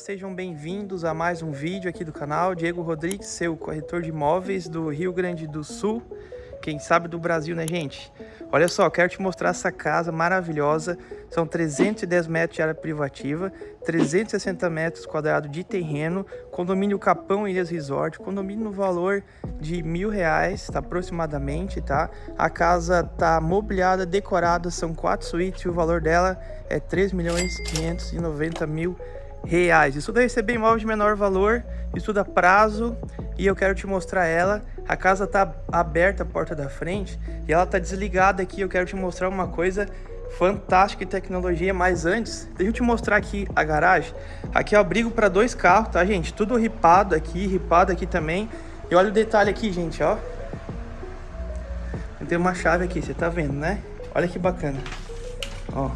sejam bem-vindos a mais um vídeo aqui do canal. Diego Rodrigues, seu corretor de imóveis do Rio Grande do Sul. Quem sabe do Brasil, né, gente? Olha só, quero te mostrar essa casa maravilhosa. São 310 metros de área privativa, 360 metros quadrados de terreno, condomínio Capão Ilhas Resort, condomínio no valor de mil reais, tá, aproximadamente, tá? A casa tá mobiliada, decorada, são quatro suítes e o valor dela é 3 milhões 590 mil reais. Estuda receber imóvel de menor valor, estuda prazo e eu quero te mostrar ela. A casa tá aberta a porta da frente e ela tá desligada aqui. Eu quero te mostrar uma coisa fantástica em tecnologia, mas antes, deixa eu te mostrar aqui a garagem. Aqui é o abrigo para dois carros, tá, gente? Tudo ripado aqui, ripado aqui também. E olha o detalhe aqui, gente, ó. Tem uma chave aqui, você tá vendo, né? Olha que bacana. Ó.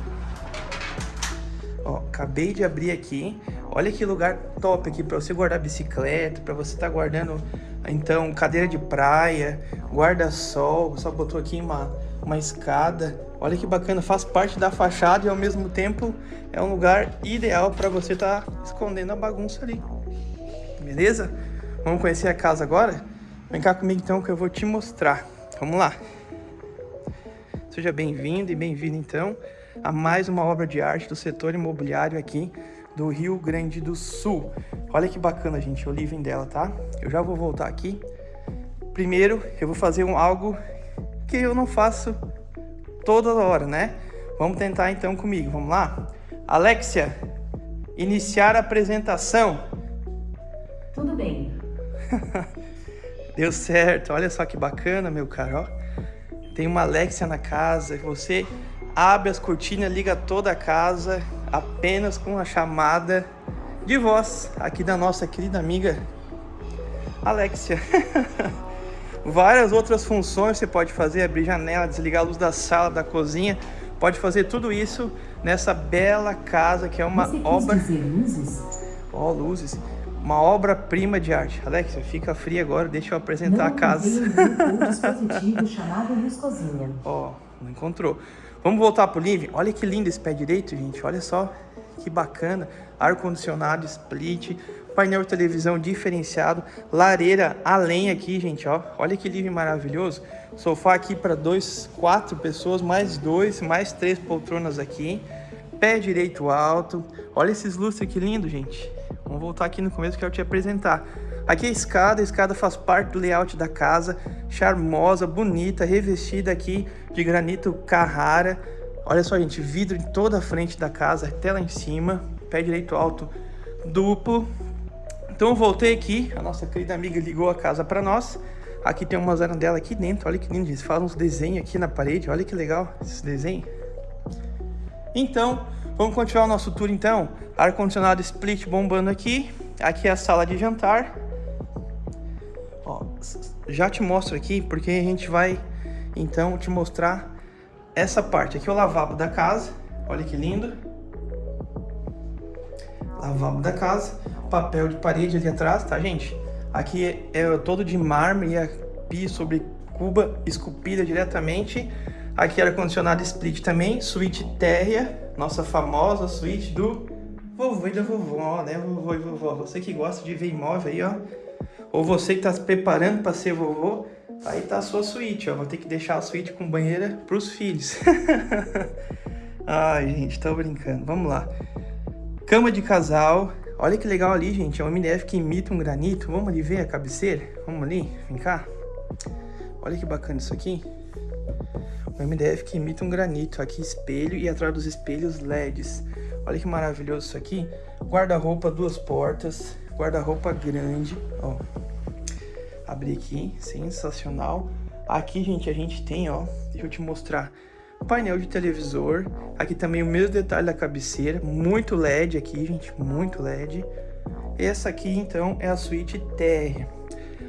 Ó, acabei de abrir aqui. Olha que lugar top aqui para você guardar bicicleta, para você estar tá guardando, então, cadeira de praia, guarda-sol. Só botou aqui uma, uma escada. Olha que bacana, faz parte da fachada e ao mesmo tempo é um lugar ideal para você estar tá escondendo a bagunça ali. Beleza? Vamos conhecer a casa agora? Vem cá comigo então que eu vou te mostrar. Vamos lá. Seja bem-vindo e bem-vindo então a mais uma obra de arte do setor imobiliário aqui do Rio Grande do Sul. Olha que bacana, gente, o living dela, tá? Eu já vou voltar aqui. Primeiro, eu vou fazer um algo que eu não faço toda hora, né? Vamos tentar então comigo, vamos lá? Alexia, iniciar a apresentação. Tudo bem. Deu certo, olha só que bacana, meu caro, ó. Tem uma Alexia na casa, você abre as cortinas, liga toda a casa apenas com a chamada de voz aqui da nossa querida amiga Alexia. Várias outras funções você pode fazer, abrir janela, desligar a luz da sala, da cozinha, pode fazer tudo isso nessa bela casa que é uma você obra... Dizer luzes? Ó, oh, luzes. Uma obra-prima de arte. Alexia, fica fria agora, deixa eu apresentar não a casa. Não dispositivo chamado luz cozinha. Ó, oh, não encontrou. Vamos voltar pro living? Olha que lindo esse pé direito, gente. Olha só que bacana. Ar-condicionado, split, painel de televisão diferenciado, lareira a lenha aqui, gente, ó. Olha que living maravilhoso. Sofá aqui para dois, quatro pessoas, mais dois, mais três poltronas aqui. Pé direito alto. Olha esses lustres que lindo, gente. Vamos voltar aqui no começo que eu quero te apresentar. Aqui é a escada, a escada faz parte do layout da casa, charmosa, bonita, revestida aqui de granito Carrara. Olha só, gente, vidro em toda a frente da casa, até lá em cima, pé direito alto duplo. Então eu voltei aqui, a nossa querida amiga ligou a casa para nós. Aqui tem uma dela aqui dentro, olha que lindo, eles fazem uns desenhos aqui na parede, olha que legal esse desenho. Então, vamos continuar o nosso tour então. Ar-condicionado split bombando aqui. Aqui é a sala de jantar. Ó, já te mostro aqui, porque a gente vai, então, te mostrar essa parte. Aqui é o lavabo da casa, olha que lindo. Lavabo da casa, papel de parede ali atrás, tá, gente? Aqui é, é todo de mármore e pia sobre cuba esculpida diretamente. Aqui ar-condicionado split também, suíte térrea, nossa famosa suíte do vovô e da vovó, né? Vovô e vovó, você que gosta de ver imóvel aí, ó ou você que está se preparando para ser vovô, aí tá a sua suíte, ó. Vou ter que deixar a suíte com banheira para os filhos. Ai, gente, tô brincando. Vamos lá. Cama de casal. Olha que legal ali, gente. É um MDF que imita um granito. Vamos ali ver a cabeceira? Vamos ali? Vem cá. Olha que bacana isso aqui. Um MDF que imita um granito. Aqui espelho e atrás dos espelhos LEDs. Olha que maravilhoso isso aqui. Guarda-roupa, duas portas. Guarda-roupa grande, ó. Abri aqui, sensacional. Aqui, gente, a gente tem, ó, deixa eu te mostrar, painel de televisor. Aqui também o mesmo detalhe da cabeceira, muito LED aqui, gente, muito LED. Essa aqui, então, é a suíte TR.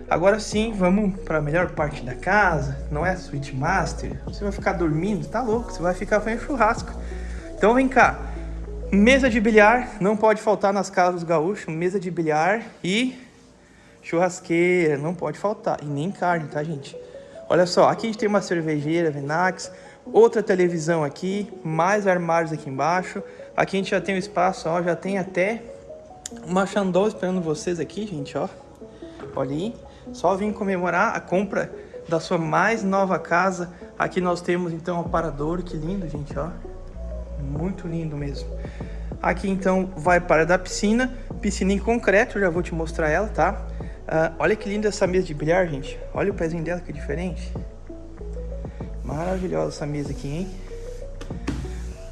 Agora sim, vamos para a melhor parte da casa. Não é a suíte master. Você vai ficar dormindo, tá louco? Você vai ficar fazendo churrasco. Então vem cá. Mesa de bilhar, não pode faltar nas casas gaúchos. Mesa de bilhar e churrasqueira, não pode faltar. E nem carne, tá, gente? Olha só, aqui a gente tem uma cervejeira, Venax, outra televisão aqui, mais armários aqui embaixo. Aqui a gente já tem o um espaço, ó, já tem até Uma Xandol esperando vocês aqui, gente, ó. Olha aí. Só vim comemorar a compra da sua mais nova casa. Aqui nós temos, então, o aparador. Que lindo, gente, ó. Muito lindo mesmo. Aqui, então, vai para da piscina. Piscina em concreto, já vou te mostrar ela, tá? Uh, olha que linda essa mesa de bilhar, gente. Olha o pezinho dela, que diferente. Maravilhosa essa mesa aqui, hein?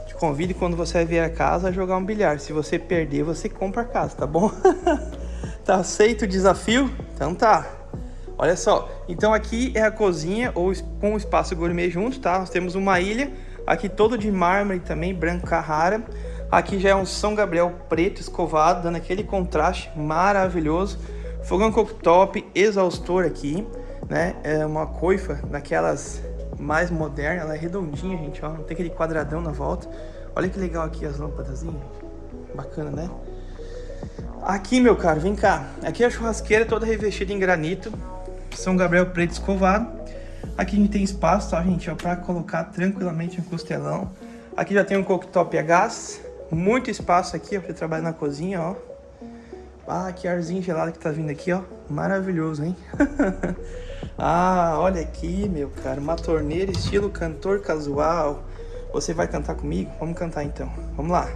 Te convido quando você vier a casa a jogar um bilhar. Se você perder, você compra a casa, tá bom? tá aceito o desafio? Então tá. Olha só, então aqui é a cozinha ou com o espaço gourmet junto, tá? Nós temos uma ilha, aqui todo de mármore também, branco Carrara. Aqui já é um São Gabriel preto escovado, dando aquele contraste maravilhoso. Fogão cooktop, exaustor aqui, né? É uma coifa daquelas mais moderna, ela é redondinha, gente, ó, não tem aquele quadradão na volta. Olha que legal aqui as lâmpadas, bacana, né? Aqui, meu caro, vem cá. Aqui é a churrasqueira toda revestida em granito, São Gabriel preto escovado. Aqui a gente tem espaço, tá, gente, ó, pra colocar tranquilamente um costelão. Aqui já tem um cooktop a gás, muito espaço aqui, ó, pra trabalhar na cozinha, ó. Ah, que arzinho gelado que tá vindo aqui, ó. Maravilhoso, hein? Ah, olha aqui, meu cara, uma torneira estilo cantor casual. Você vai cantar comigo? Vamos cantar então. Vamos lá.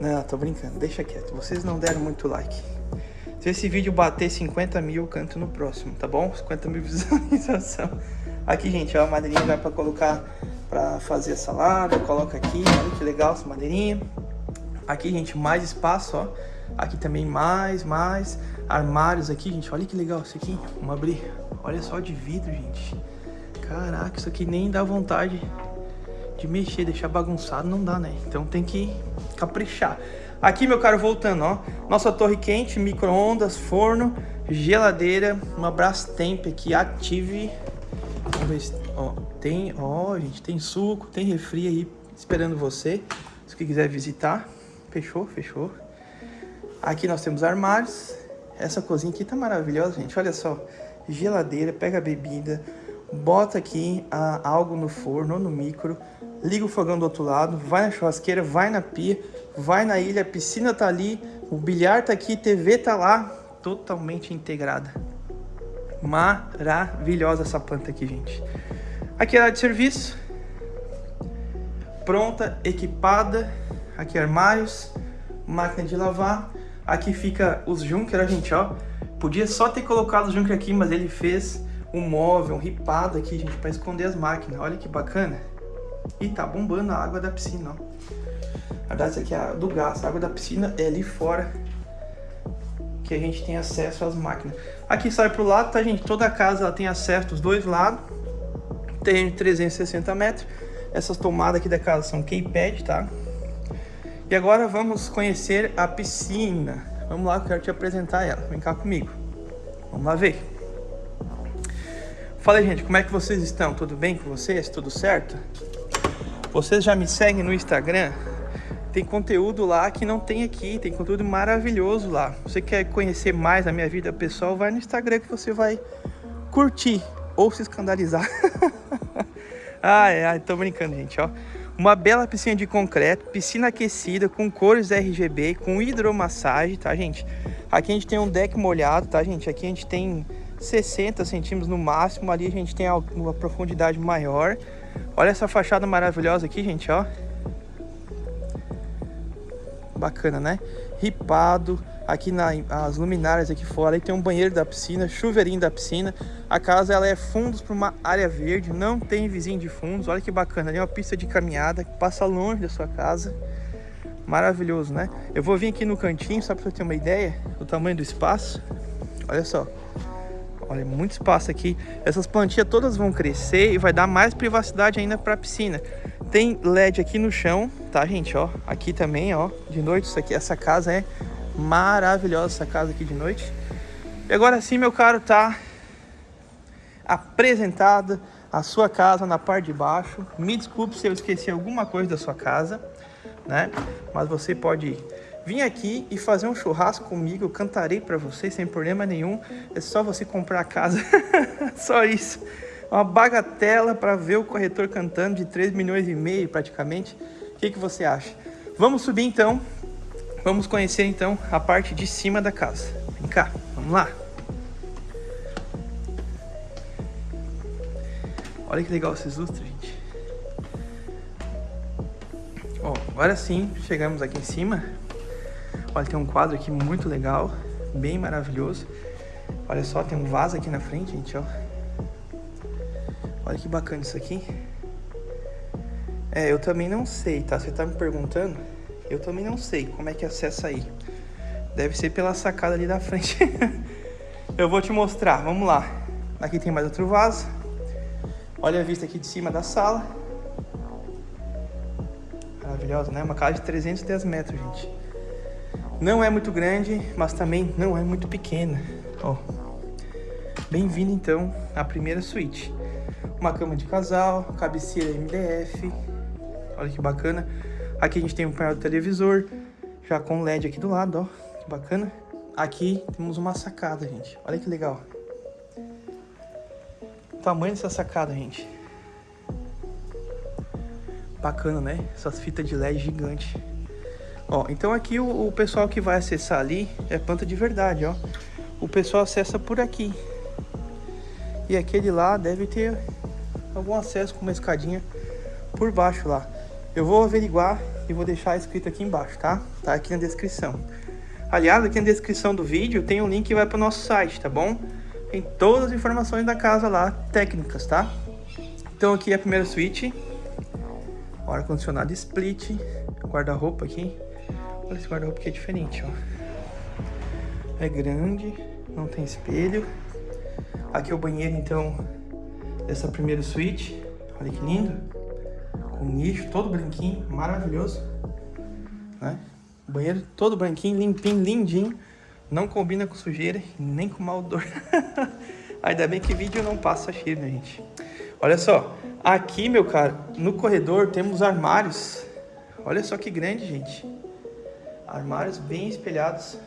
Não, tô brincando, deixa quieto. Vocês não deram muito like. Se esse vídeo bater 50 mil, eu canto no próximo, tá bom? 50 mil visualização. Aqui, gente, ó, a madeirinha vai pra colocar pra fazer a salada. Coloca aqui, olha que legal essa madeirinha. Aqui, gente, mais espaço, ó. Aqui também mais, mais armários aqui, gente. Olha que legal isso aqui. Vamos abrir. Olha só de vidro, gente. Caraca, isso aqui nem dá vontade de mexer, deixar bagunçado, não dá, né? Então tem que caprichar. Aqui, meu caro, voltando, ó. Nossa torre quente, micro-ondas, forno, geladeira, uma Brastemp aqui, Active. Vamos ver se... Ó, tem... Ó, gente, tem suco, tem refri aí esperando você. Se quiser visitar. Fechou? Fechou. Aqui nós temos armários. Essa cozinha aqui tá maravilhosa, gente. Olha só. Geladeira, pega a bebida, bota aqui a, algo no forno ou no micro, liga o fogão do outro lado, vai na churrasqueira, vai na pia, vai na ilha, a piscina tá ali, o bilhar tá aqui, TV tá lá, totalmente integrada. Maravilhosa essa planta aqui, gente. Aqui é a área de serviço, pronta, equipada, aqui armários, máquina de lavar, Aqui fica os Junker, gente, ó. Podia só ter colocado o Junker aqui, mas ele fez um móvel, um ripado aqui, gente, para esconder as máquinas. Olha que bacana. E tá bombando a água da piscina, ó. Na verdade, isso aqui é do gás. A água da piscina é ali fora que a gente tem acesso às máquinas. Aqui sai pro lado, tá, gente? Toda a casa ela tem acesso dos dois lados. Tem 360 metros. Essas tomadas aqui da casa são keypad, tá? E agora vamos conhecer a piscina. Vamos lá, eu quero te apresentar ela. Vem cá comigo. Vamos lá ver. Fala gente, como é que vocês estão? Tudo bem com vocês? Tudo certo? Vocês já me seguem no Instagram? Tem conteúdo lá que não tem aqui, tem conteúdo maravilhoso lá. Você quer conhecer mais a minha vida pessoal, vai no Instagram que você vai curtir ou se escandalizar. ai, ai, tô brincando, gente, ó. Uma bela piscina de concreto, piscina aquecida, com cores RGB, com hidromassagem, tá, gente? Aqui a gente tem um deck molhado, tá, gente? Aqui a gente tem 60 centímetros no máximo, ali a gente tem uma profundidade maior. Olha essa fachada maravilhosa aqui, gente, ó. Bacana, né? Ripado, aqui nas luminárias aqui fora, aí tem um banheiro da piscina, chuveirinho da piscina. A casa ela é fundos para uma área verde, não tem vizinho de fundos. Olha que bacana, ali é uma pista de caminhada que passa longe da sua casa. Maravilhoso, né? Eu vou vir aqui no cantinho só para você ter uma ideia do tamanho do espaço. Olha só. Olha, muito espaço aqui. Essas plantinhas todas vão crescer e vai dar mais privacidade ainda para a piscina. Tem LED aqui no chão, tá, gente? Ó, aqui também, ó, de noite isso aqui, essa casa é Maravilhosa essa casa aqui de noite. E agora sim, meu caro, tá apresentada a sua casa na parte de baixo. Me desculpe se eu esqueci alguma coisa da sua casa, né? Mas você pode vir aqui e fazer um churrasco comigo. Eu cantarei para você sem problema nenhum. É só você comprar a casa. só isso. Uma bagatela para ver o corretor cantando de 3 milhões e meio praticamente. O que, que você acha? Vamos subir então Vamos conhecer então a parte de cima da casa. Vem cá, vamos lá. Olha que legal esses lustres, gente. Ó, agora sim, chegamos aqui em cima. Olha, tem um quadro aqui muito legal, bem maravilhoso. Olha só, tem um vaso aqui na frente, gente, ó. Olha que bacana isso aqui. É, eu também não sei, tá? Você tá me perguntando? Eu também não sei como é que acessa aí. Deve ser pela sacada ali da frente. eu vou te mostrar, vamos lá. Aqui tem mais outro vaso. Olha a vista aqui de cima da sala. Maravilhosa, né? Uma casa de 310 metros, gente. Não é muito grande, mas também não é muito pequena. Ó. Bem-vindo, então, à primeira suíte. Uma cama de casal, cabeceira MDF. Olha que bacana. Aqui a gente tem um painel do televisor, já com LED aqui do lado, ó. Que bacana. Aqui temos uma sacada, gente. Olha que legal tamanho dessa sacada, gente. Bacana, né? Essas fitas de LED gigante. Ó, então aqui o, o, pessoal que vai acessar ali é planta de verdade, ó. O pessoal acessa por aqui. E aquele lá deve ter algum acesso com uma escadinha por baixo lá. Eu vou averiguar e vou deixar escrito aqui embaixo, tá? Tá aqui na descrição. Aliás, aqui na descrição do vídeo tem um link que vai para o nosso site, tá bom? Tem todas as informações da casa lá, técnicas, tá? Então aqui é a primeira suíte. Ar-condicionado split. Guarda-roupa aqui. Olha esse guarda-roupa que é diferente, ó. É grande, não tem espelho. Aqui é o banheiro, então, dessa primeira suíte. Olha que lindo. Com nicho, todo branquinho, maravilhoso. Né? Banheiro todo branquinho, limpinho, lindinho. Não combina com sujeira nem com mau odor. Ainda bem que vídeo não passa cheiro, né, gente? Olha só, aqui, meu cara, no corredor temos armários. Olha só que grande, gente. Armários bem espelhados.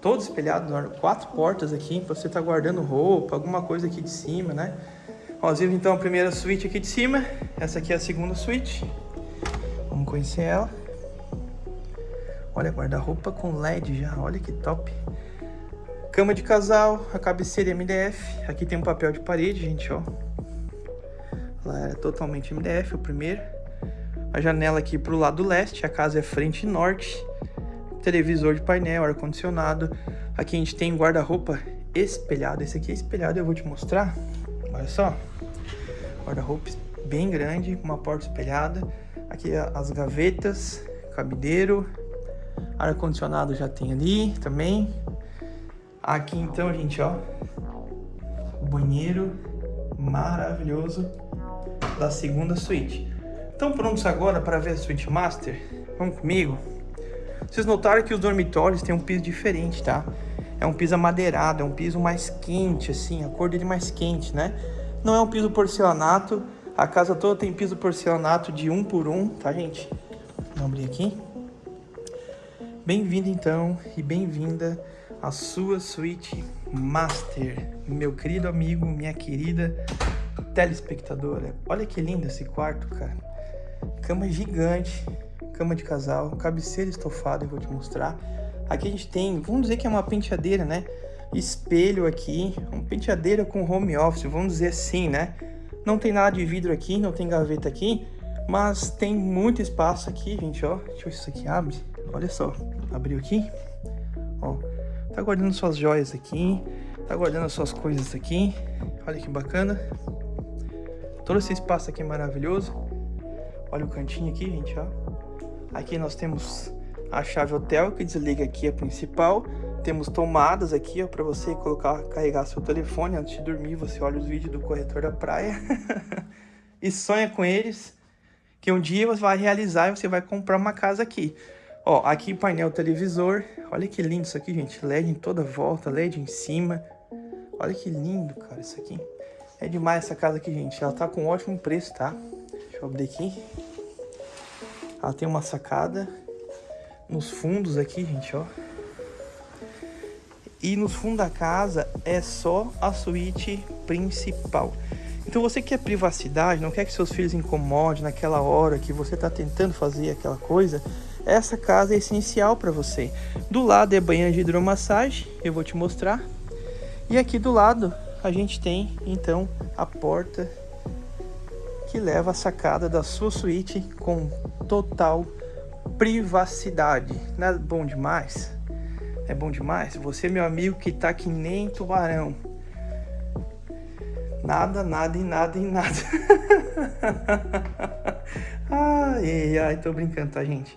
Todos espelhados, quatro portas aqui, pra você estar tá guardando roupa, alguma coisa aqui de cima, né? Ó, viu então a primeira suíte aqui de cima. Essa aqui é a segunda suíte. Vamos conhecer ela. Olha, guarda-roupa com LED já, olha que top. Cama de casal, a cabeceira MDF. Aqui tem um papel de parede, gente, ó. Lá é totalmente MDF, o primeiro. A janela aqui pro lado leste, a casa é frente norte. Televisor de painel, ar-condicionado. Aqui a gente tem guarda-roupa espelhado. Esse aqui é espelhado, eu vou te mostrar. Olha só. Guarda-roupa bem grande, uma porta espelhada. Aqui as gavetas, cabideiro, Ar-condicionado já tem ali também. Aqui então, gente, ó. Banheiro maravilhoso da segunda suíte. Estão prontos agora para ver a suíte master? Vamos comigo? Vocês notaram que os dormitórios têm um piso diferente, tá? É um piso amadeirado, é um piso mais quente, assim, a cor dele mais quente, né? Não é um piso porcelanato, a casa toda tem piso porcelanato de um por um, tá, gente? Vamos abrir aqui. Bem-vindo então e bem-vinda à sua suíte master, meu querido amigo, minha querida telespectadora. Olha que lindo esse quarto, cara. Cama gigante, cama de casal, cabeceira estofada, eu vou te mostrar. Aqui a gente tem, vamos dizer que é uma penteadeira, né? Espelho aqui, uma penteadeira com home office, vamos dizer assim, né? Não tem nada de vidro aqui, não tem gaveta aqui, mas tem muito espaço aqui, gente, ó. Deixa eu ver se isso aqui abre. Olha só, abriu aqui, ó, tá guardando suas joias aqui, tá guardando as suas coisas aqui, olha que bacana. Todo esse espaço aqui é maravilhoso. Olha o cantinho aqui, gente, ó. Aqui nós temos a chave hotel que desliga aqui a principal. Temos tomadas aqui, para você colocar, carregar seu telefone antes de dormir. Você olha os vídeos do corretor da praia e sonha com eles que um dia você vai realizar e você vai comprar uma casa aqui. Ó, aqui painel televisor. Olha que lindo isso aqui, gente. LED em toda volta, LED em cima. Olha que lindo, cara, isso aqui. É demais essa casa aqui, gente. Ela tá com um ótimo preço, tá? Deixa eu abrir aqui. Ela tem uma sacada nos fundos aqui, gente, ó. E nos fundos da casa é só a suíte principal. Então você quer privacidade, não quer que seus filhos incomodem naquela hora que você está tentando fazer aquela coisa, essa casa é essencial para você. Do lado é banheiro de hidromassagem, eu vou te mostrar. E aqui do lado a gente tem então a porta que leva à sacada da sua suíte com total privacidade. Não é bom demais? É bom demais? Você, meu amigo, que tá que nem tubarão. Nada, nada e nada e nada. ai, ai, tô brincando, tá, gente?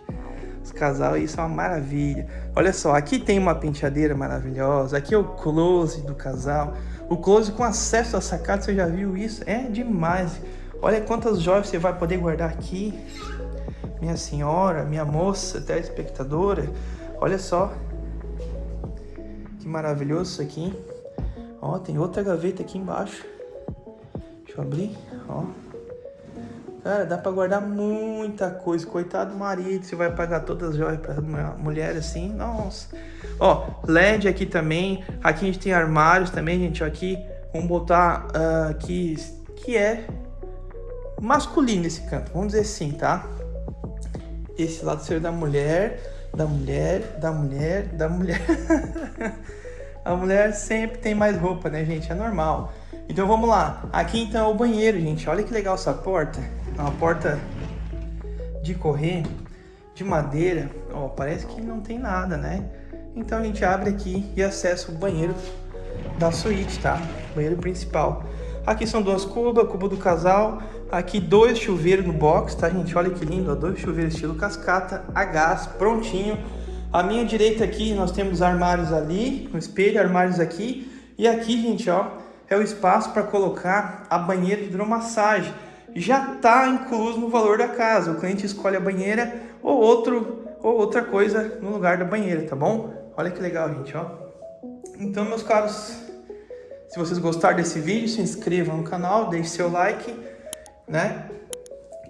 Os casal isso é uma maravilha. Olha só, aqui tem uma penteadeira maravilhosa. Aqui é o close do casal. O close com acesso à sacada, você já viu isso? É demais. Olha quantas joias você vai poder guardar aqui. Minha senhora, minha moça, telespectadora. Olha só. Que maravilhoso isso aqui. Ó, tem outra gaveta aqui embaixo. Deixa eu abrir, ó. Cara, dá pra guardar muita coisa. Coitado do marido, você vai pagar todas as joias pra mulher assim. Nossa. Ó, LED aqui também. Aqui a gente tem armários também, gente. Aqui, vamos botar uh, aqui, que é masculino esse canto. Vamos dizer assim, tá? Esse lado ser da mulher, da mulher, da mulher, da mulher. a mulher sempre tem mais roupa, né, gente? É normal. Então vamos lá. Aqui então é o banheiro, gente. Olha que legal essa porta. É uma porta de correr de madeira. Ó, parece que não tem nada, né? Então a gente abre aqui e acessa o banheiro da suíte, tá? Banheiro principal. Aqui são duas cubas, cubo do casal. Aqui dois chuveiros no box, tá, gente? Olha que lindo, ó, dois chuveiros estilo cascata, a gás, prontinho. À minha direita aqui nós temos armários ali, um espelho, armários aqui. E aqui, gente, ó, é o espaço para colocar a banheira de hidromassagem. Já está incluso no valor da casa. O cliente escolhe a banheira ou, outro, ou outra coisa no lugar da banheira, tá bom? Olha que legal, gente, ó. Então, meus caros, se vocês gostaram desse vídeo, se inscrevam no canal, deixe seu like, né?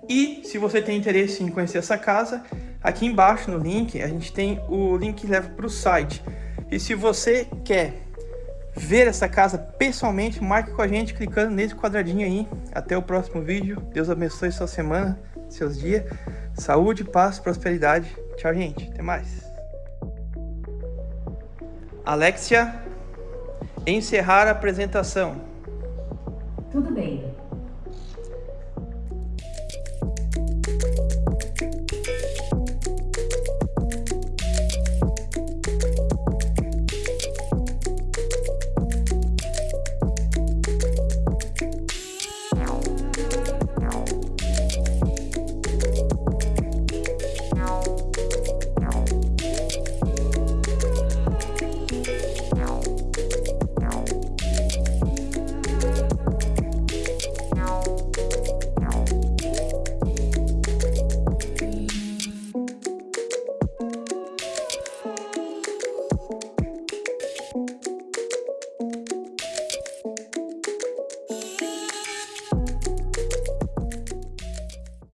E se você tem interesse em conhecer essa casa, aqui embaixo no link, a gente tem o link que leva para o site. E se você quer ver essa casa pessoalmente, marque com a gente clicando nesse quadradinho aí. Até o próximo vídeo. Deus abençoe sua semana, seus dias. Saúde, paz, prosperidade. Tchau, gente. Até mais. Alexia, encerrar a apresentação. Tudo bem.